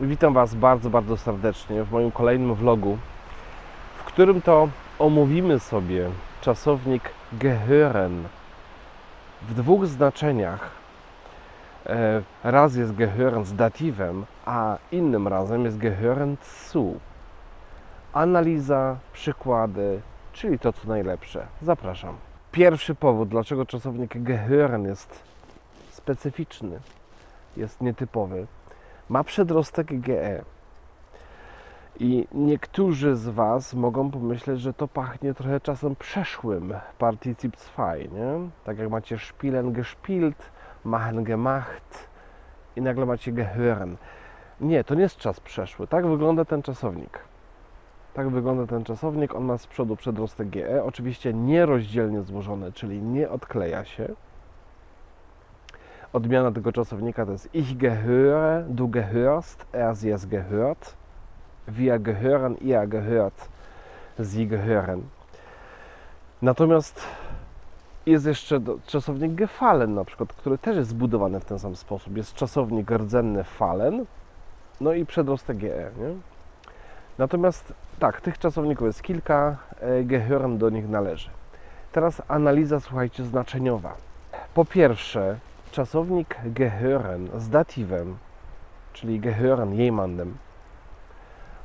Witam Was bardzo, bardzo serdecznie w moim kolejnym vlogu, w którym to omówimy sobie czasownik gehören w dwóch znaczeniach. E, Raz jest gehören z datywem, a innym razem jest gehören zu. Analiza, przykłady, czyli to co najlepsze. Zapraszam. Pierwszy powód, dlaczego czasownik gehören jest specyficzny, jest nietypowy, ma przedrostek GE. I niektórzy z Was mogą pomyśleć, że to pachnie trochę czasem przeszłym Partizip 2, nie? Tak jak macie spielen gespielt, machen gemacht i nagle macie gehören. Nie, to nie jest czas przeszły. Tak wygląda ten czasownik. Tak wygląda ten czasownik. On ma z przodu przedrostek GE. Oczywiście nierozdzielnie złożony, czyli nie odkleja się. Odmiana tego czasownika to jest ich gehöre, du gehörst, er sie es gehört, wir gehören, ihr gehört, sie gehören. Natomiast jest jeszcze czasownik gefallen na przykład, który też jest zbudowany w ten sam sposób. Jest czasownik rdzenny fallen, no i przedrostek GE, nie? Natomiast tak, tych czasowników jest kilka, e, gehören do nich należy. Teraz analiza, słuchajcie, znaczeniowa. Po pierwsze, czasownik gehören z datywem, czyli gehören jemandem,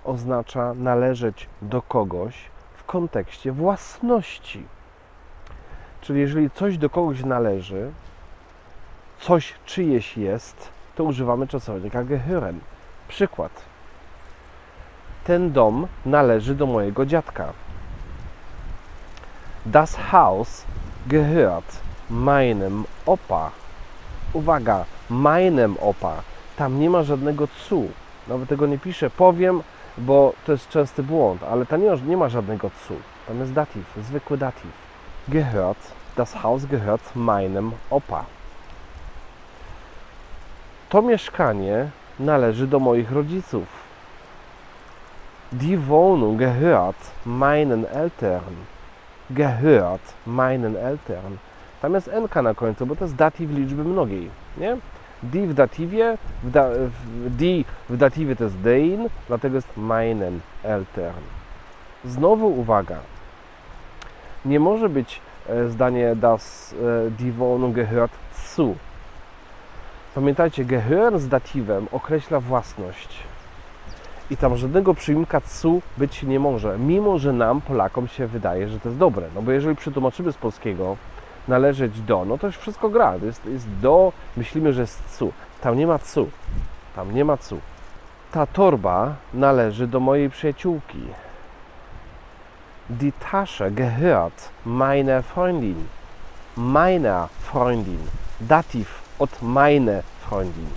oznacza należeć do kogoś w kontekście własności. Czyli jeżeli coś do kogoś należy, coś czyjeś jest, to używamy czasownika gehören. Przykład. Ten dom należy do mojego dziadka. Das Haus gehört meinem Opa. Uwaga, meinem Opa. Tam nie ma żadnego cu. Nawet tego nie piszę. Powiem, bo to jest częsty błąd, ale tam nie ma, nie ma żadnego cu. Tam jest datyw, zwykły datyw. Gehört, das Haus gehört meinem Opa. To mieszkanie należy do moich rodziców. Die Wohnung gehört meinen Eltern. Gehört meinen Eltern. Tam jest NK na końcu, bo to jest datyw liczby mnogiej, nie? Die w datywie, w da, w, die w datywie to jest dein, dlatego jest meinen Eltern. Znowu uwaga. Nie może być e, zdanie das e, die Wohnung gehört zu. Pamiętajcie, gehören z datywem określa własność. I tam żadnego przyimka cu być nie może, mimo że nam, Polakom, się wydaje, że to jest dobre. No bo jeżeli przetłumaczymy z polskiego należeć do, no to już wszystko gra. To jest, jest do, myślimy, że jest cu. Tam nie ma cu. Tam nie ma cu. Ta torba należy do mojej przyjaciółki. Die Tasche gehört meiner Freundin. Meiner Freundin. Dativ od meine Freundin.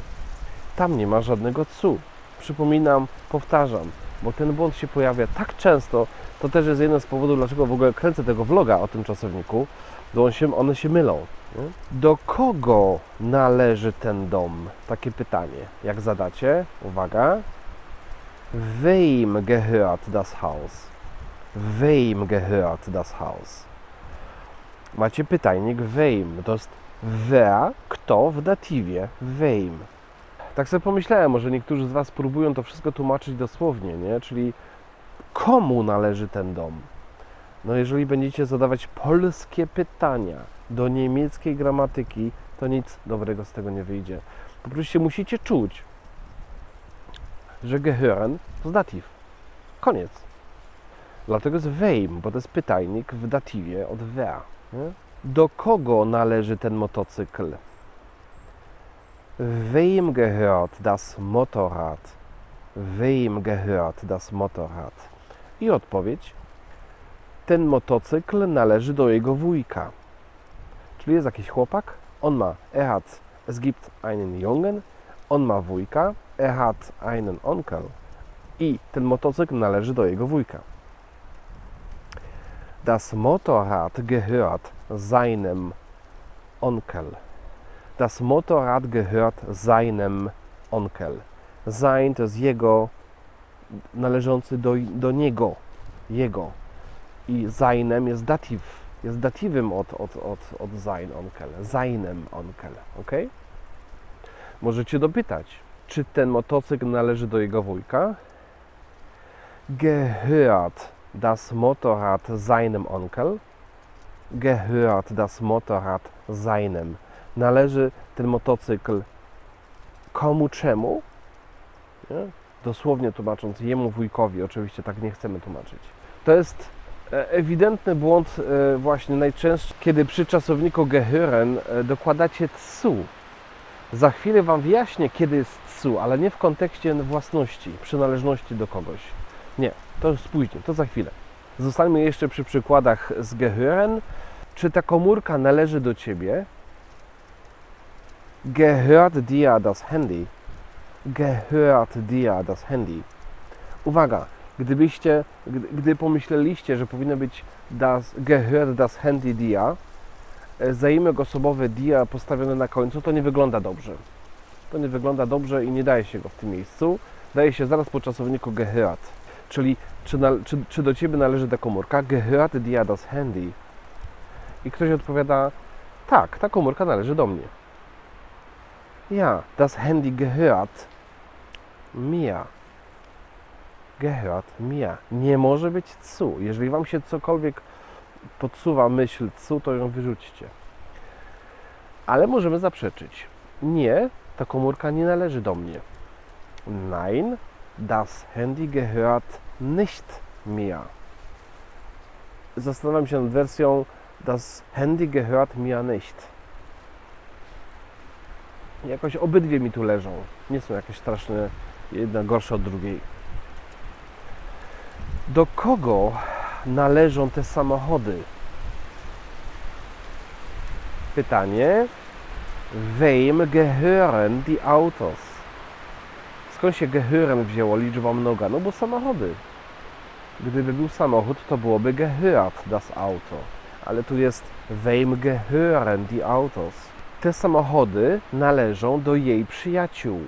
Tam nie ma żadnego cu. Przypominam, powtarzam, bo ten błąd się pojawia tak często, to też jest jeden z powodów, dlaczego w ogóle kręcę tego vloga o tym czasowniku, bo on się, one się mylą. nie? Do kogo należy ten dom? Takie pytanie. Jak zadacie, uwaga. Wem gehört das Haus? Wem gehört das Haus? Macie pytajnik wem. To jest wer, kto w datywie. Wem. Tak sobie pomyślałem, może niektórzy z Was próbują to wszystko tłumaczyć dosłownie, nie? Czyli komu należy ten dom? No jeżeli będziecie zadawać polskie pytania do niemieckiej gramatyki, to nic dobrego z tego nie wyjdzie. Po prostu musicie czuć, że gehören to datyw. Koniec. Dlatego jest wem, bo to jest pytajnik w datywie od. Nie? Do kogo należy ten motocykl? Wem gehört das Motorrad? Wem gehört das Motorrad? I odpowiedź. Ten motocykl należy do jego wujka. Czyli jest jakiś chłopak, on ma, er hat, es gibt einen Jungen, on ma wujka, er hat einen Onkel. I ten motocykl należy do jego wujka. Das Motorrad gehört seinem Onkel. Das Motorrad gehört seinem Onkel. Sein to jest jego, należący do, do niego, jego. I seinem jest datyw, jest datywem od, od, od, od sein Onkel, seinem Onkel, ok? Możecie dopytać, Czy ten motocykl należy do jego wujka? Gehört das Motorrad seinem Onkel? Gehört das Motorrad seinem. Należy ten motocykl komu czemu? Nie? Dosłownie tłumacząc, jemu wujkowi, oczywiście tak nie chcemy tłumaczyć. To jest e, ewidentny błąd e, właśnie najczęstszy, kiedy przy czasowniku gehören e, dokładacie tsu. Za chwilę Wam wyjaśnię, kiedy jest tsu, ale nie w kontekście własności, przynależności do kogoś. Nie, to już później, to za chwilę. Zostańmy jeszcze przy przykładach z gehören. Czy ta komórka należy do Ciebie? Gehört dir das Handy? Gehört dir das Handy? Uwaga, gdybyście, gdy, pomyśleliście, że powinno być das, gehört das Handy dir, e, zaimek osobowy dia postawiony na końcu, to nie wygląda dobrze. To nie wygląda dobrze i nie daje się go w tym miejscu. Daje się zaraz po czasowniku gehört. Czyli czy, na, czy, czy do Ciebie należy ta komórka? Gehört dir das Handy? I ktoś odpowiada, tak, ta komórka należy do mnie. Ja, das Handy gehört mir. Gehört mir. Nie może być cu. Jeżeli Wam się cokolwiek podsuwa myśl cu, to ją wyrzućcie. Ale możemy zaprzeczyć. Nie, ta komórka nie należy do mnie. Nein, das Handy gehört nicht mir. Zastanawiam się nad wersją Das Handy gehört mir nicht. Jakoś obydwie mi tu leżą. Nie są jakieś straszne, jedna gorsza od drugiej. Do kogo należą te samochody? Pytanie. Wem gehören die Autos? Skąd się gehören wzięło liczba mnoga? No bo samochody. Gdyby był samochód, to byłoby gehört das Auto. Ale tu jest wem gehören die Autos? Te samochody należą do jej przyjaciół.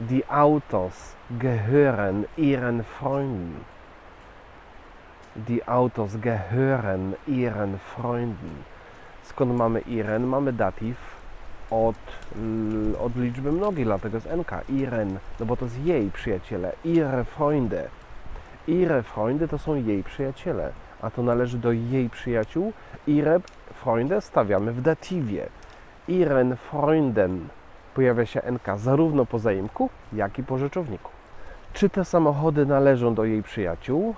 Die Autos gehören ihren Freunden. Die Autos gehören ihren Freunden. Skąd mamy ihren? Mamy datyw od, od liczby mnogiej, dlatego jest NK. Ihren, no bo to jest jej przyjaciele. Ihre Freunde. Ihre Freunde to są jej przyjaciele, a to należy do jej przyjaciół. Ihre Freunde stawiamy w datywie. Ihren Freunden pojawia się NK zarówno po zaimku, jak i po rzeczowniku. Czy te samochody należą do jej przyjaciół?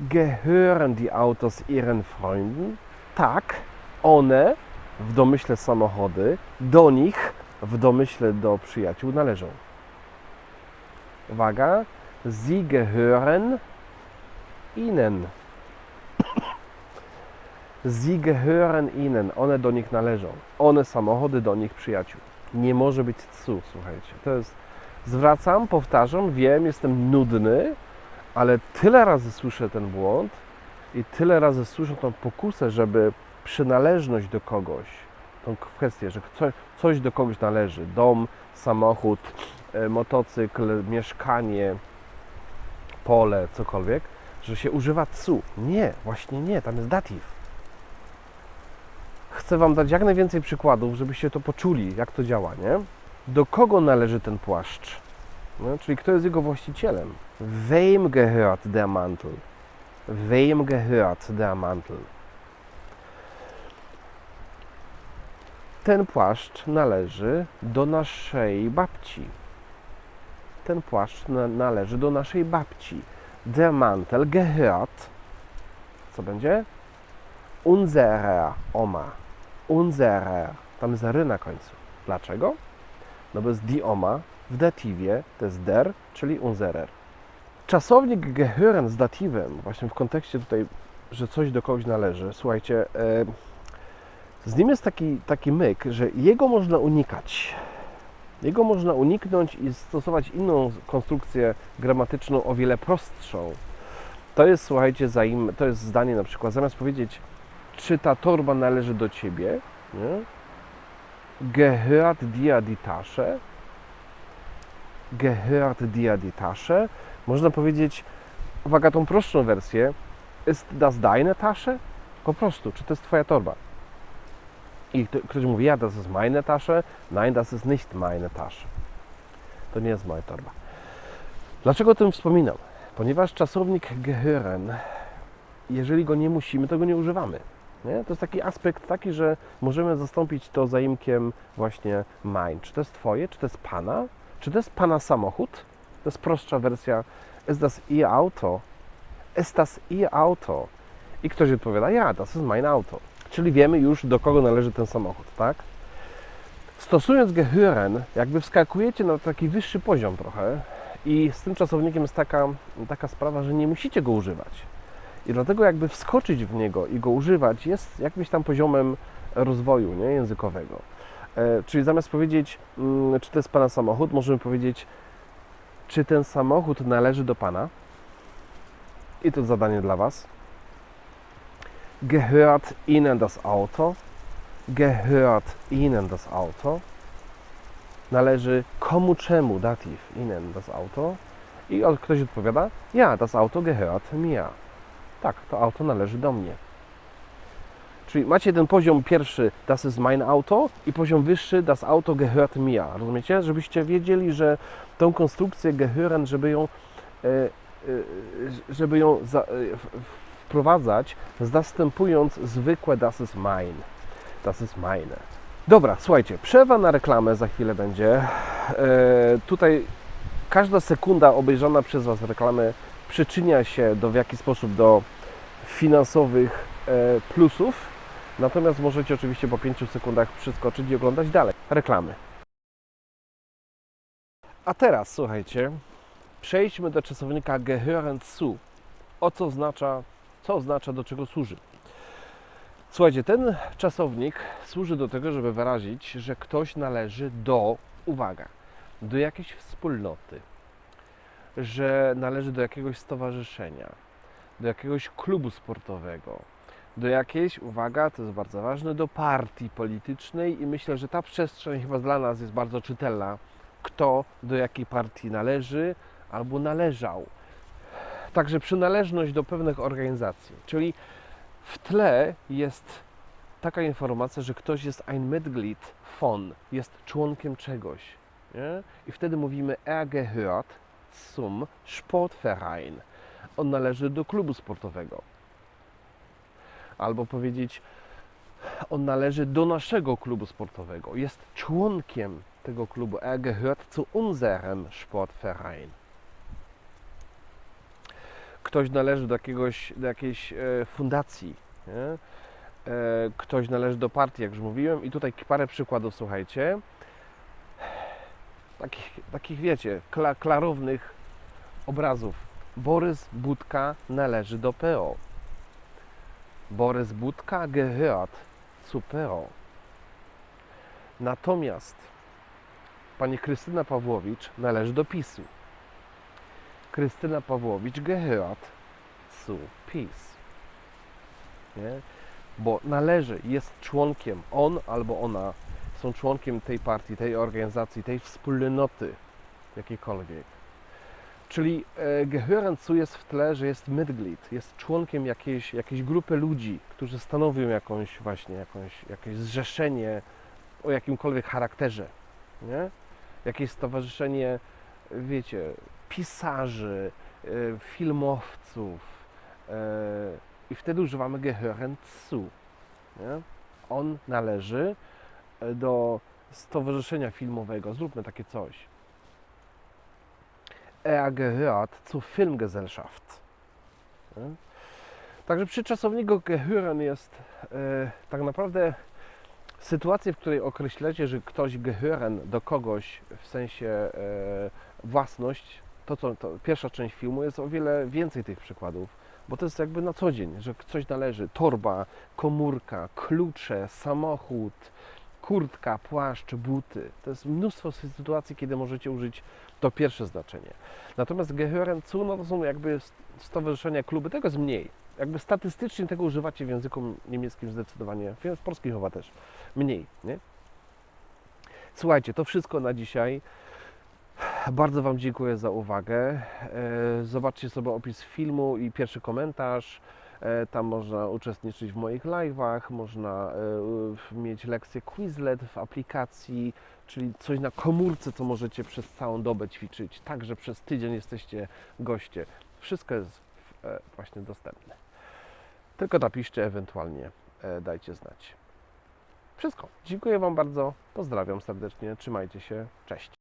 Gehören die Autos ihren Freunden? Tak, one w domyśle samochody, do nich w domyśle do przyjaciół należą. Uwaga, sie gehören ihnen. Sie gehören ihnen, one do nich należą. One samochody do nich przyjaciół. Nie może być cu, słuchajcie. To jest, zwracam, powtarzam, wiem, jestem nudny, ale tyle razy słyszę ten błąd i tyle razy słyszę tą pokusę, żeby przynależność do kogoś, tą kwestię, że coś, coś do kogoś należy, dom, samochód, e, motocykl, mieszkanie, pole, cokolwiek, że się używa cu. Nie, właśnie nie, tam jest datyw. Chcę Wam dać jak najwięcej przykładów, żebyście to poczuli, jak to działa, nie? Do kogo należy ten płaszcz? No, czyli kto jest jego właścicielem? Wem gehört der Mantel? Wem gehört der Mantel? Ten płaszcz należy do naszej babci. Ten płaszcz na, należy do naszej babci. Der Mantel gehört, co będzie? Unserer Oma. Unserer. Tam jest ry na końcu. Dlaczego? No bo jest die Oma w datywie, to jest der, czyli unserer. Czasownik gehören z datywem, właśnie w kontekście tutaj, że coś do kogoś należy, słuchajcie, e, z nim jest taki, taki myk, że jego można unikać. Jego można uniknąć i stosować inną konstrukcję gramatyczną o wiele prostszą. To jest, słuchajcie, zaim, to jest zdanie na przykład, zamiast powiedzieć, czy ta torba należy do ciebie, nie? gehört dir die Tasche, gehört dir die Tasche, można powiedzieć, uwaga, tą prostszą wersję, ist das deine Tasche? Po prostu, czy to jest twoja torba? I kto- ktoś mówi, ja, das ist meine Tasche. Nein, das ist nicht meine Tasche. To nie jest moja torba. Dlaczego o tym wspominam? Ponieważ czasownik gehören, jeżeli go nie musimy, to go nie używamy. Nie? To jest taki aspekt taki, że możemy zastąpić to zaimkiem właśnie mein. Czy to jest Twoje, czy to jest Pana? Czy to jest Pana samochód? To jest prostsza wersja. Ist das Ihr Auto? Ist das Ihr Auto? I ktoś odpowiada, ja, das ist mein Auto. Czyli wiemy już, do kogo należy ten samochód, tak? Stosując gehören, jakby wskakujecie na taki wyższy poziom trochę i z tym czasownikiem jest taka, taka sprawa, że nie musicie go używać. I dlatego jakby wskoczyć w niego i go używać jest jakimś tam poziomem rozwoju nie, językowego. E, czyli zamiast powiedzieć, mm, czy to jest Pana samochód, możemy powiedzieć, czy ten samochód należy do Pana? I to zadanie dla Was. Gehört Ihnen das Auto? Gehört Ihnen das Auto? Należy komu czemu dativ Ihnen das Auto? I ktoś odpowiada, ja, das Auto gehört mir. Tak, to auto należy do mnie. Czyli macie ten poziom pierwszy, das ist mein Auto i poziom wyższy, das Auto gehört mir. Rozumiecie? Żebyście wiedzieli, że tą konstrukcję gehören, żeby ją, e, e, żeby ją e, wprowadzać, zastępując zwykłe das ist mein. Das ist meine. Dobra, słuchajcie, przerwa na reklamę za chwilę będzie. Tutaj każda sekunda obejrzana przez Was reklamy przyczynia się do, w jakiś sposób do finansowych e, plusów. Natomiast możecie oczywiście po 5 sekundach przeskoczyć i oglądać dalej. Reklamy. A teraz słuchajcie, przejdźmy do czasownika gehören zu. O co oznacza, co oznacza, do czego służy. Słuchajcie, ten czasownik służy do tego, żeby wyrazić, że ktoś należy do, uwaga, do jakiejś wspólnoty, że należy do jakiegoś stowarzyszenia, do jakiegoś klubu sportowego, do jakiejś, uwaga, to jest bardzo ważne, do partii politycznej i myślę, że ta przestrzeń chyba dla nas jest bardzo czytelna, kto do jakiej partii należy albo należał. Także przynależność do pewnych organizacji, czyli w tle jest taka informacja, że ktoś jest ein Mitglied von, jest członkiem czegoś. Nie? I wtedy mówimy, er gehört zum Sportverein. On należy do klubu sportowego. Albo powiedzieć, on należy do naszego klubu sportowego. Jest członkiem tego klubu. Er gehört zu unserem Sportverein. Ktoś należy do, jakiegoś, do jakiejś e, fundacji. Nie? E, ktoś należy do partii, jak już mówiłem. I tutaj parę przykładów, słuchajcie. Takich, takich wiecie, kla, klarownych obrazów. Borys Budka należy do PO. Borys Budka gehört zu PO. Natomiast pani Krystyna Pawłowicz należy do PiSu. Krystyna Pawłowicz gehört zu PiS. Nie? Bo należy, jest członkiem, on albo ona są członkiem tej partii, tej organizacji, tej wspólnoty jakiejkolwiek. Czyli e, gehören zu jest w tle, że jest Mitglied, jest członkiem jakiejś, jakiejś grupy ludzi, którzy stanowią jakąś właśnie, jakąś, jakieś zrzeszenie o jakimkolwiek charakterze, nie? Jakieś stowarzyszenie, wiecie, pisarzy, e, filmowców e, i wtedy używamy gehören zu, nie? On należy do stowarzyszenia filmowego, zróbmy takie coś. Er gehört zur Filmgesellschaft. Nie? Także przy czasowniku gehören jest e, tak naprawdę sytuacja, w której określacie, że ktoś gehören do kogoś w sensie e, własność, to co to pierwsza część filmu jest o wiele więcej tych przykładów, bo to jest jakby na co dzień, że coś należy, torba, komórka, klucze, samochód, kurtka, płaszcz, buty. To jest mnóstwo sytuacji, kiedy możecie użyć to pierwsze znaczenie. Natomiast gehören zu, no to są jakby stowarzyszenia, kluby, tego jest mniej. Jakby statystycznie tego używacie w języku niemieckim zdecydowanie, w polskim chyba też mniej, nie? Słuchajcie, to wszystko na dzisiaj. Bardzo Wam dziękuję za uwagę. E, Zobaczcie sobie opis filmu i pierwszy komentarz. E, Tam można uczestniczyć w moich live'ach, można e, mieć lekcje Quizlet w aplikacji, czyli coś na komórce, co możecie przez całą dobę ćwiczyć. Także przez tydzień jesteście goście. Wszystko jest e, właśnie dostępne. Tylko napiszcie, ewentualnie dajcie znać. Wszystko. Dziękuję Wam bardzo. Pozdrawiam serdecznie. Trzymajcie się. Cześć.